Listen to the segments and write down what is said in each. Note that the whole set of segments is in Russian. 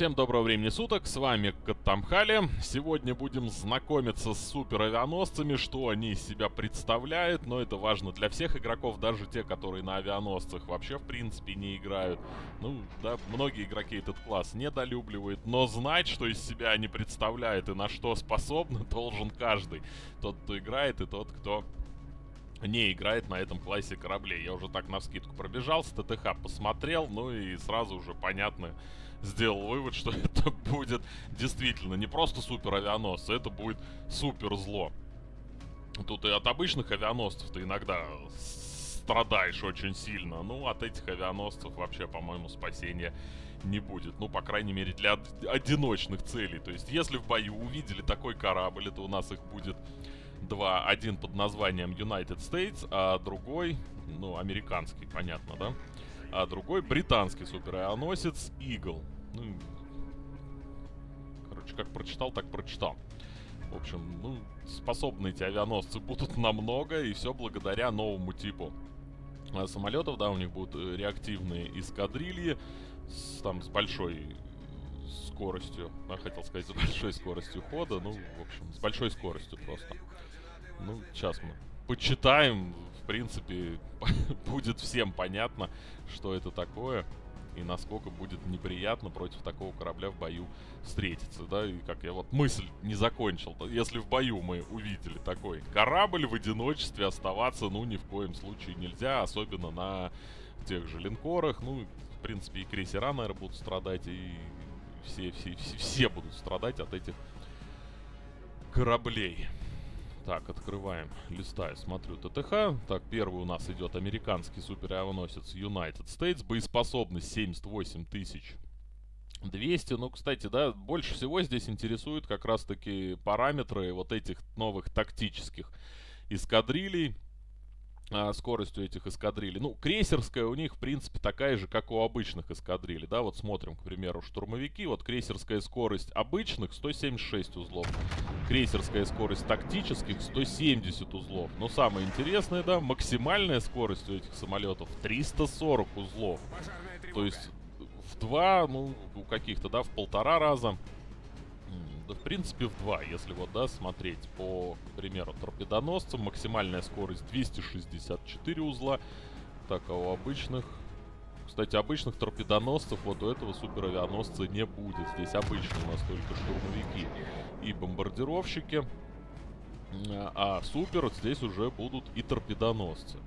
Всем доброго времени суток, с вами Катамхали. Сегодня будем знакомиться с супер авианосцами, что они из себя представляют, но это важно для всех игроков, даже те, которые на авианосцах вообще в принципе не играют. Ну, да, многие игроки этот класс недолюбливают, но знать, что из себя они представляют и на что способны, должен каждый. Тот, кто играет и тот, кто не играет на этом классе кораблей. Я уже так на скидку пробежался, ТТХ посмотрел, ну и сразу уже понятно сделал вывод, что это будет действительно не просто супер авианосцы, это будет супер зло. Тут и от обычных авианосцев ты иногда страдаешь очень сильно. Ну, от этих авианосцев вообще, по-моему, спасения не будет. Ну, по крайней мере, для одиночных целей. То есть, если в бою увидели такой корабль, это у нас их будет два. Один под названием United States, а другой, ну, американский, понятно, да? А другой британский суперавианосец Eagle. Ну, короче, как прочитал, так прочитал. В общем, ну, способны эти авианосцы будут намного, и все благодаря новому типу а, самолетов, да, у них будут э, реактивные эскадрильи, с, там, с большой скоростью, я хотел сказать, с большой скоростью хода, ну, в общем, с большой скоростью просто. Ну, сейчас мы почитаем, в принципе, будет всем понятно, что это такое и насколько будет неприятно против такого корабля в бою встретиться, да, и как я вот мысль не закончил, если в бою мы увидели такой корабль в одиночестве оставаться, ну, ни в коем случае нельзя, особенно на тех же линкорах, ну, в принципе, и крейсера, наверное, будут страдать, и все, все, все, все будут страдать от этих кораблей. Так, открываем, листаю, смотрю ТТХ. Так, первый у нас идет американский суперавианосец United States. Боеспособность 78 тысяч 200. Ну, кстати, да, больше всего здесь интересуют как раз-таки параметры вот этих новых тактических эскадрилей скоростью этих эскадрилей. Ну, крейсерская у них, в принципе, такая же, как у обычных эскадрилей, да, вот смотрим, к примеру, штурмовики, вот крейсерская скорость обычных 176 узлов, крейсерская скорость тактических 170 узлов. Но самое интересное, да, максимальная скорость у этих самолетов 340 узлов. То есть в два, ну, у каких-то, да, в полтора раза да, в принципе, в два, если вот, да, смотреть по, к примеру, торпедоносцам. Максимальная скорость 264 узла. Так, а у обычных... Кстати, обычных торпедоносцев вот у этого суперавианосца не будет. Здесь обычные у нас только штурмовики и бомбардировщики. А супер здесь уже будут и торпедоносцы.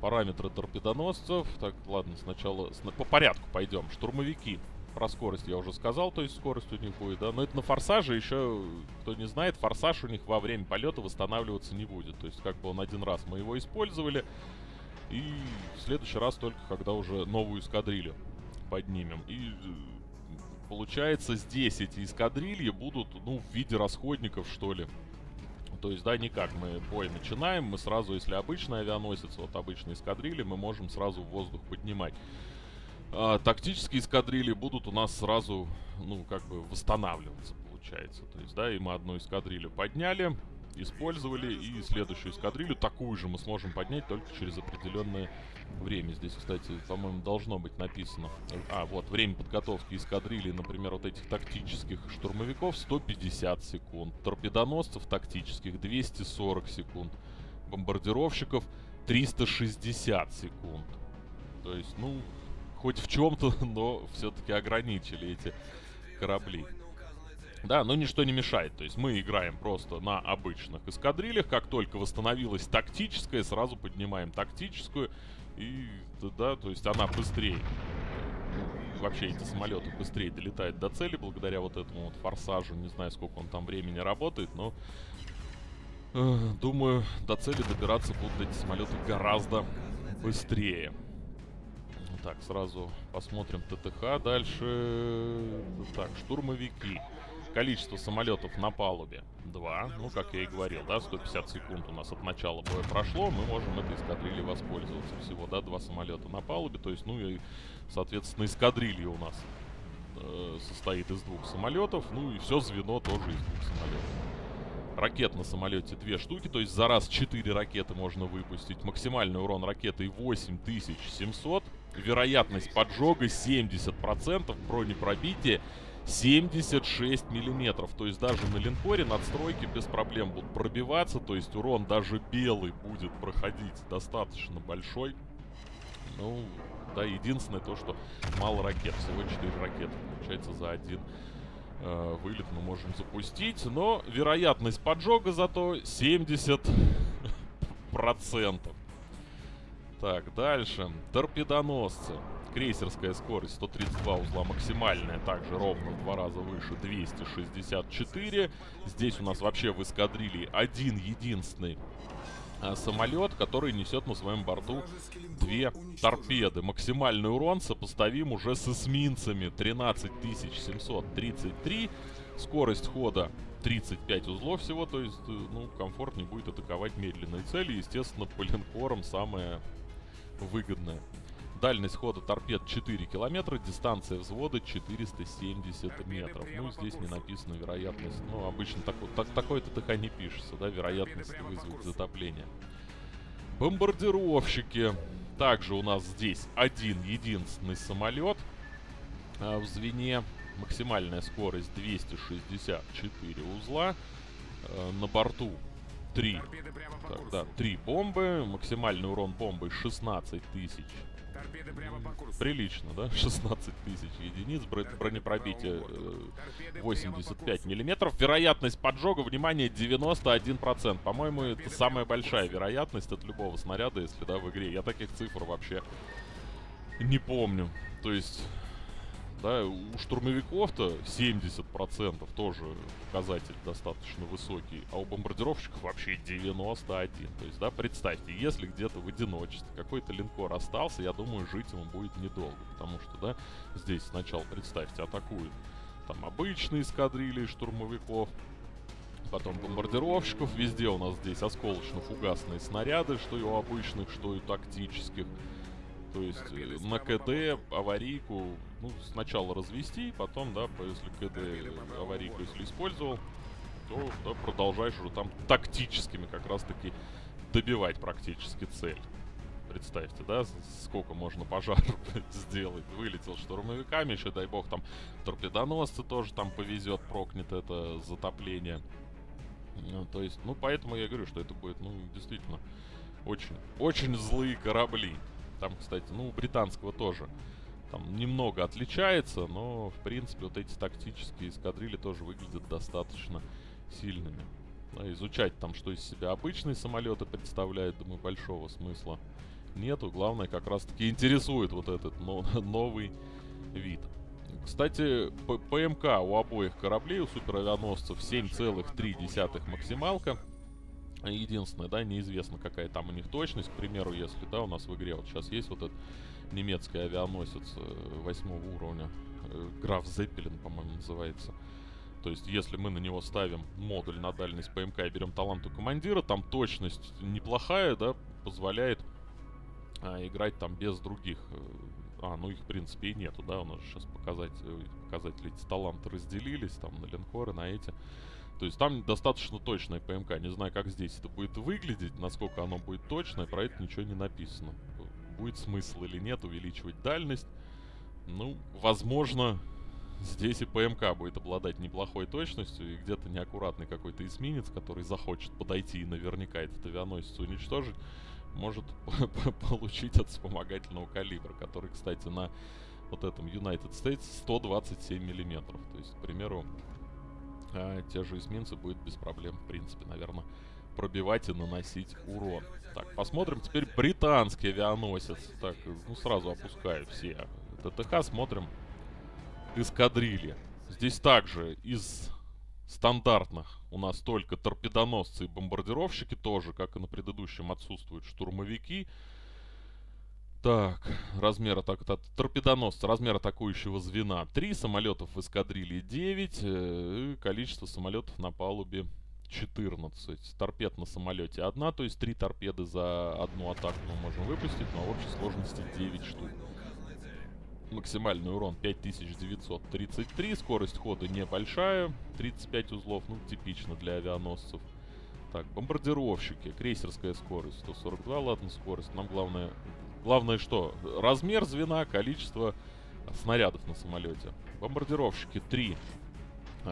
Параметры торпедоносцев. Так, ладно, сначала по порядку пойдем. Штурмовики. Про скорость я уже сказал, то есть скорость у них будет, да. Но это на форсаже еще, кто не знает, форсаж у них во время полета восстанавливаться не будет. То есть как бы он один раз мы его использовали. И в следующий раз только когда уже новую эскадрилью поднимем. И э, получается здесь эти эскадрильи будут, ну, в виде расходников, что ли. То есть, да, никак. Мы бой начинаем, мы сразу, если обычный авианосец, вот обычные эскадрильи, мы можем сразу в воздух поднимать а, тактические эскадрильи будут у нас сразу, ну, как бы восстанавливаться, получается. То есть, да, и мы одну эскадрилью подняли, использовали, и следующую эскадрилью, такую же мы сможем поднять только через определенное время. Здесь, кстати, по-моему, должно быть написано. А, вот, время подготовки эскадрильи, например, вот этих тактических штурмовиков 150 секунд. Торпедоносцев тактических 240 секунд. Бомбардировщиков 360 секунд. То есть, ну, хоть в чем-то, но все-таки ограничили эти корабли. Да, но ничто не мешает. То есть мы играем просто на обычных эскадрильях. Как только восстановилась тактическая, сразу поднимаем тактическую. И, да, то есть она быстрее. Ну, вообще эти самолеты быстрее долетают до цели благодаря вот этому вот форсажу. Не знаю, сколько он там времени работает, но... Э, думаю, до цели добираться будут эти самолеты гораздо быстрее. Так, сразу посмотрим ТТХ. Дальше... Так, штурмовики. Количество самолетов на палубе 2. Ну, как я и говорил, да, 150 секунд у нас от начала боя прошло. Мы можем этой эскадрильей воспользоваться всего, да, два самолета на палубе. То есть, ну и, соответственно, эскадрилья у нас э, состоит из двух самолетов. Ну и все звено тоже из двух самолетов. Ракет на самолете две штуки, то есть за раз 4 ракеты можно выпустить. Максимальный урон ракеты 8700. Вероятность поджога 70%, бронепробитие 76 миллиметров. То есть даже на линкоре надстройки без проблем будут пробиваться. То есть урон даже белый будет проходить достаточно большой. Ну, да, единственное то, что мало ракет. Всего 4 ракеты, получается, за один э, вылет мы можем запустить. Но вероятность поджога зато 70%. Так, дальше. Торпедоносцы. Крейсерская скорость 132 узла максимальная, также ровно в два раза выше 264. Здесь у нас вообще в эскадрилье один единственный самолет, который несет на своем борту две торпеды. Максимальный урон сопоставим уже с эсминцами 13733. Скорость хода 35 узлов всего, то есть, э, ну, комфортнее будет атаковать медленные цели. Естественно, по линкорам самое выгодное. Дальность хода торпед 4 километра, дистанция взвода 470 метров. Ну, здесь не написана вероятность. Ну, обычно так, так, такой ТТХ не пишется, да, вероятность вызвать затопление. Бомбардировщики. Также у нас здесь один единственный самолет а в звене. Максимальная скорость 264 узла. А, на борту 3. Так, да, 3 бомбы. Максимальный урон бомбы 16 тысяч Прилично, да? 16 тысяч единиц, бронепробитие 85 э, миллиметров. Вероятность поджога, внимание, 91%. По-моему, это самая большая вероятность от любого снаряда, если, да, в игре. Я таких цифр вообще не помню. То есть да, у штурмовиков-то 70% тоже показатель достаточно высокий, а у бомбардировщиков вообще 91. То есть, да, представьте, если где-то в одиночестве какой-то линкор остался, я думаю, жить ему будет недолго, потому что, да, здесь сначала, представьте, атакуют там обычные эскадрильи штурмовиков, потом бомбардировщиков, везде у нас здесь осколочно-фугасные снаряды, что и у обычных, что и тактических. То есть э, на КД аварийку, ну, сначала развести, потом, да, если КД аварийку если использовал, то да, продолжаешь уже там тактическими как раз-таки добивать практически цель. Представьте, да, сколько можно пожар сделать. Вылетел штурмовиками, еще, дай бог, там торпедоносцы тоже там повезет, прокнет это затопление. Ну, то есть, ну, поэтому я говорю, что это будет, ну, действительно, очень, очень злые корабли. Там, кстати, ну, у британского тоже. Там немного отличается, но, в принципе, вот эти тактические эскадрильи тоже выглядят достаточно сильными. Да, изучать там, что из себя обычные самолеты представляют, думаю, большого смысла нету. Главное, как раз-таки интересует вот этот но новый вид. Кстати, ПМК у обоих кораблей, у суперавианосцев 7,3 максималка. Единственное, да, неизвестно, какая там у них точность. К примеру, если, да, у нас в игре вот сейчас есть вот этот немецкий авианосец э, восьмого уровня. Э, Граф Зеппелин, по-моему, называется. То есть, если мы на него ставим модуль на дальность ПМК и берем талант у командира, там точность неплохая, да, позволяет а, играть там без других. Э, а, ну их, в принципе, и нету, да, у нас сейчас показать, показатели эти таланты разделились, там, на линкоры, на эти. То есть там достаточно точная ПМК. Не знаю, как здесь это будет выглядеть, насколько оно будет точное, про это ничего не написано. Будет смысл или нет увеличивать дальность. Ну, возможно, здесь и ПМК будет обладать неплохой точностью, и где-то неаккуратный какой-то эсминец, который захочет подойти и наверняка этот авианосец уничтожить, может получить от вспомогательного калибра, который, кстати, на вот этом United States 127 миллиметров. То есть, к примеру, а те же эсминцы будет без проблем, в принципе, наверное, пробивать и наносить урон. Так, посмотрим теперь британский авианосец. Так, ну сразу опускаю все ТТХ, смотрим эскадрильи. Здесь также из стандартных у нас только торпедоносцы и бомбардировщики, тоже, как и на предыдущем, отсутствуют штурмовики. Так, размер атак... торпедоносца, размер атакующего звена 3, самолетов в эскадрилье 9, э, количество самолетов на палубе 14. Торпед на самолете 1, то есть 3 торпеды за одну атаку мы можем выпустить, но в общей сложности 9 штук. Максимальный урон 5933, скорость хода небольшая, 35 узлов, ну типично для авианосцев. Так, бомбардировщики, крейсерская скорость 142, ладно, скорость. Нам главное Главное что? Размер звена, количество снарядов на самолете. бомбардировщики 3 а,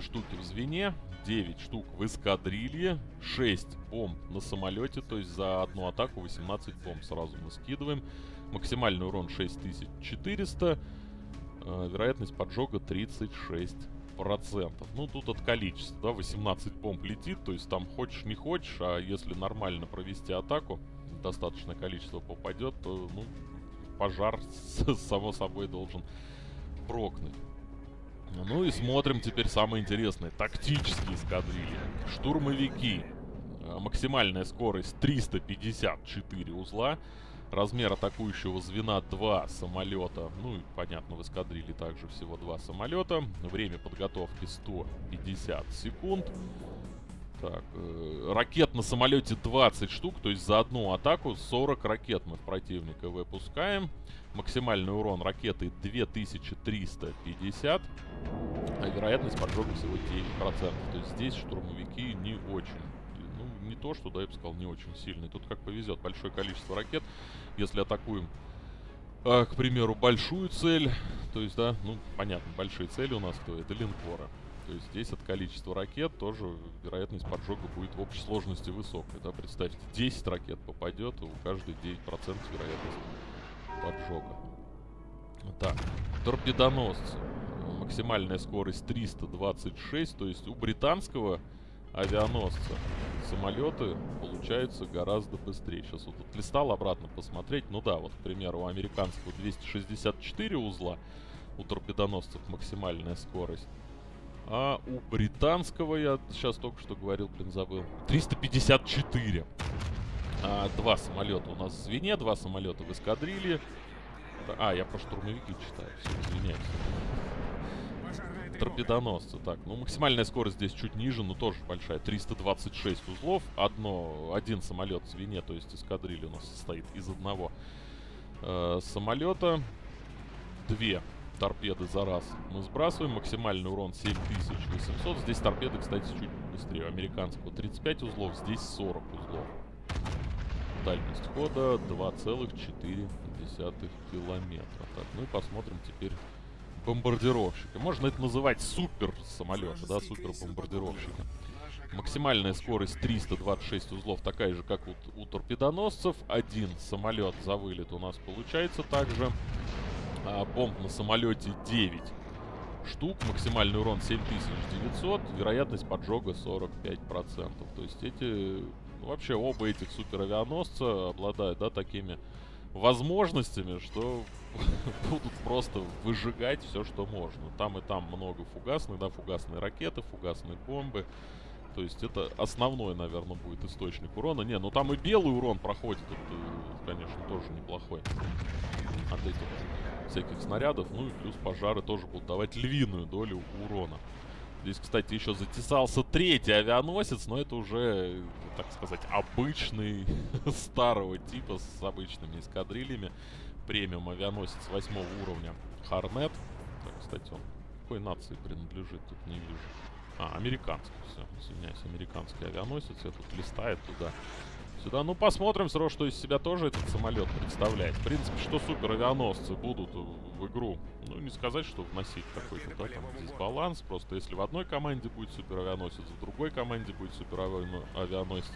штуки в звене, 9 штук в эскадрилье, 6 бомб на самолете, то есть за одну атаку 18 бомб сразу мы скидываем. Максимальный урон 6400, э, вероятность поджога 36 процентов. Ну, тут от количества, да, 18 бомб летит, то есть там хочешь не хочешь, а если нормально провести атаку, достаточное количество попадет, то, ну, пожар, само собой, должен прокнуть. Ну и смотрим теперь самое интересное. Тактические эскадрильи. Штурмовики. Э, максимальная скорость 354 узла. Размер атакующего звена 2 самолета. Ну и понятно, в эскадрилье также всего 2 самолета. Время подготовки 150 секунд. Так, э, ракет на самолете 20 штук, то есть за одну атаку 40 ракет мы в противника выпускаем. Максимальный урон ракеты 2350. Вероятность поджога всего 9%. То есть здесь штурмовики не очень ну, не то, что, да, я бы сказал, не очень сильный. Тут как повезет. Большое количество ракет. Если атакуем, э, к примеру, большую цель, то есть, да, ну, понятно, большие цели у нас кто? Это линкоры. То есть здесь от количества ракет тоже вероятность поджога будет в общей сложности высокая. Да, представьте, 10 ракет попадет, у каждой 9% вероятность поджога. Так, торпедоносцы. Максимальная скорость 326, то есть у британского авианосца самолеты получаются гораздо быстрее. Сейчас вот листал обратно посмотреть. Ну да, вот, к примеру, у американского 264 узла, у торпедоносцев максимальная скорость. А у британского, я сейчас только что говорил, блин, забыл, 354. А, два самолета у нас в звене, два самолета в эскадрилье. А, я про штурмовики читаю, все, извиняюсь торпедоносцы. Так, ну максимальная скорость здесь чуть ниже, но тоже большая. 326 узлов. Одно, один самолет в звене, то есть эскадрилья у нас состоит из одного э, самолета. Две торпеды за раз мы сбрасываем. Максимальный урон 7800. Здесь торпеды, кстати, чуть быстрее. американского 35 узлов, здесь 40 узлов. Дальность хода 2,4 километра. Так, ну и посмотрим теперь бомбардировщика. Можно это называть супер самолеты, да, супер бомбардировщика. Максимальная скорость 326 узлов, такая же, как у, у торпедоносцев. Один самолет за вылет у нас получается также. А, бомб на самолете 9 штук. Максимальный урон 7900. Вероятность поджога 45%. То есть эти... Ну, вообще оба этих суперавианосца обладают, да, такими возможностями, что будут просто выжигать все, что можно. Там и там много фугасных, да, фугасные ракеты, фугасные бомбы. То есть это основной, наверное, будет источник урона. Не, ну там и белый урон проходит, это, конечно, тоже неплохой. От этих всяких снарядов. Ну и плюс пожары тоже будут давать львиную долю урона. Здесь, кстати, еще затесался третий авианосец, но это уже, так сказать, обычный старого типа с обычными эскадрильями премиум авианосец восьмого уровня Харнет. Так, кстати, он какой нации принадлежит, тут не вижу. А, американский, все, извиняюсь, американский авианосец. Я тут листает туда. Сюда, ну посмотрим все равно, что из себя тоже этот самолет представляет. В принципе, что супер авианосцы будут в игру, ну не сказать, что вносить какой-то, да, там здесь баланс. Просто если в одной команде будет супер авианосец, в другой команде будет супер авианосец.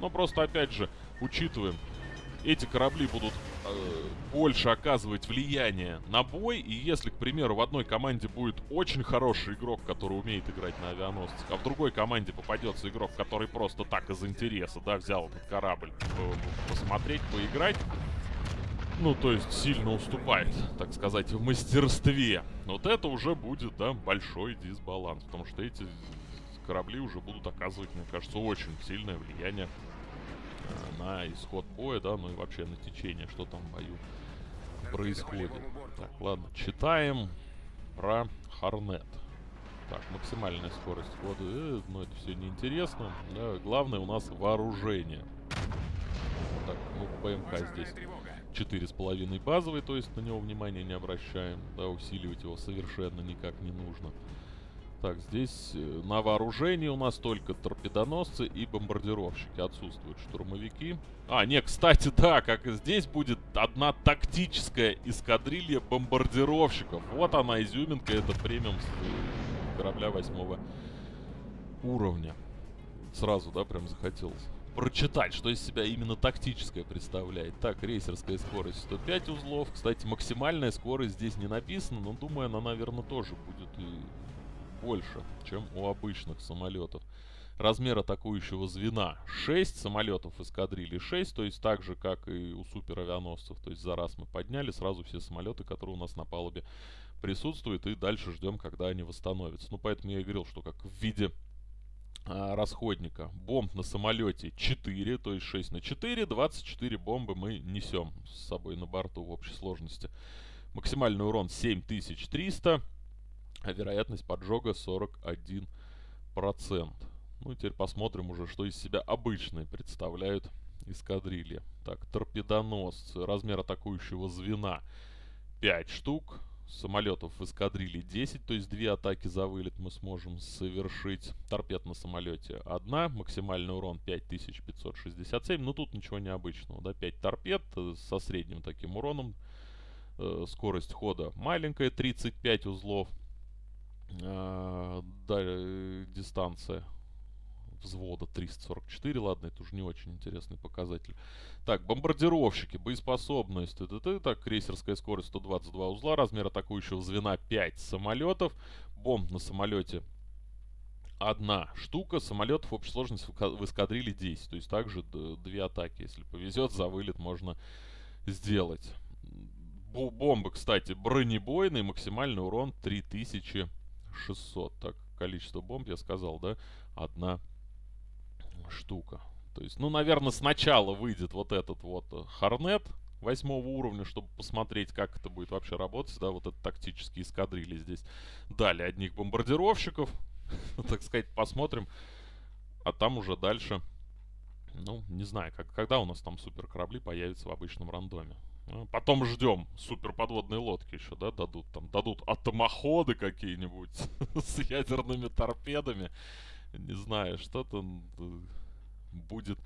Но просто, опять же, учитываем, эти корабли будут э, больше оказывать влияние на бой. И если, к примеру, в одной команде будет очень хороший игрок, который умеет играть на авианосцах, а в другой команде попадется игрок, который просто так из интереса, да, взял этот корабль э, посмотреть, поиграть, ну, то есть сильно уступает, так сказать, в мастерстве. Вот это уже будет, да, большой дисбаланс, потому что эти корабли уже будут оказывать, мне кажется, очень сильное влияние на исход боя, да, ну и вообще на течение, что там в бою происходит. Так, ладно, читаем про Харнет. Так, максимальная скорость хода, э, но ну, это все неинтересно. Да, главное у нас вооружение. Так, ну ПМК здесь четыре с половиной базовый, то есть на него внимания не обращаем. Да, усиливать его совершенно никак не нужно. Так, здесь э, на вооружении у нас только торпедоносцы и бомбардировщики. Отсутствуют штурмовики. А, не, кстати, да, как и здесь будет одна тактическая эскадрилья бомбардировщиков. Вот она, изюминка, это премиум с корабля восьмого уровня. Сразу, да, прям захотелось прочитать, что из себя именно тактическое представляет. Так, рейсерская скорость 105 узлов. Кстати, максимальная скорость здесь не написана, но думаю, она, наверное, тоже будет и больше, чем у обычных самолетов. Размер атакующего звена 6, самолетов эскадрильи 6, то есть так же, как и у суперавианосцев. То есть за раз мы подняли сразу все самолеты, которые у нас на палубе присутствуют, и дальше ждем, когда они восстановятся. Ну, поэтому я и говорил, что как в виде а, расходника. Бомб на самолете 4, то есть 6 на 4. 24 бомбы мы несем с собой на борту в общей сложности. Максимальный урон 7300, а вероятность поджога 41%. Ну и теперь посмотрим уже, что из себя обычные представляют эскадрильи. Так, торпедоносцы. Размер атакующего звена 5 штук самолетов в эскадрилье 10, то есть две атаки за вылет мы сможем совершить. Торпед на самолете одна, максимальный урон 5567, но тут ничего необычного, да, 5 торпед э, со средним таким уроном. Э, скорость хода маленькая, 35 узлов. Да, э, дистанция взвода 344. Ладно, это уже не очень интересный показатель. Так, бомбардировщики, боеспособность. Т -т -т, так, крейсерская скорость 122 узла, размер атакующего звена 5 самолетов. Бомб на самолете одна штука. Самолетов общей сложности в эскадриле 10. То есть также две атаки. Если повезет, за вылет можно сделать. Бомбы, кстати, бронебойный, максимальный урон 3600. Так, количество бомб я сказал, да? Одна штука. То есть, ну, наверное, сначала выйдет вот этот вот э, Хорнет восьмого уровня, чтобы посмотреть, как это будет вообще работать, да, вот это тактические эскадрильи здесь. Дали одних бомбардировщиков, так сказать, посмотрим. А там уже дальше, ну, не знаю, как, когда у нас там супер корабли появятся в обычном рандоме. Ну, потом ждем супер подводные лодки еще, да, дадут там, дадут атомоходы какие-нибудь с ядерными торпедами не знаю, что-то будет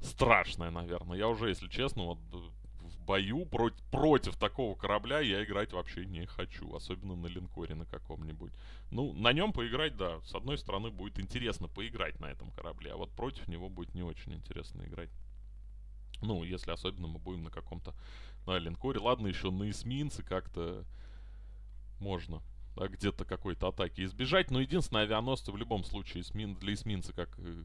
страшное, наверное. Я уже, если честно, вот э, в бою против, против такого корабля я играть вообще не хочу. Особенно на линкоре на каком-нибудь. Ну, на нем поиграть, да. С одной стороны, будет интересно поиграть на этом корабле. А вот против него будет не очень интересно играть. Ну, если особенно мы будем на каком-то на линкоре. Ладно, еще на эсминце как-то можно да, где-то какой-то атаки избежать. Но единственное, авианосцы в любом случае эсмин, для эсминца как э,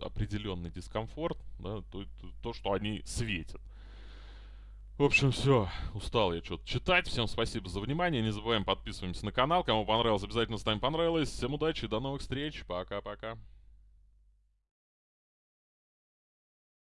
определенный дискомфорт, да, то, то, что они светят. В общем, все. Устал я что-то читать. Всем спасибо за внимание. Не забываем подписываемся на канал. Кому понравилось, обязательно ставим понравилось. Всем удачи, до новых встреч. Пока-пока.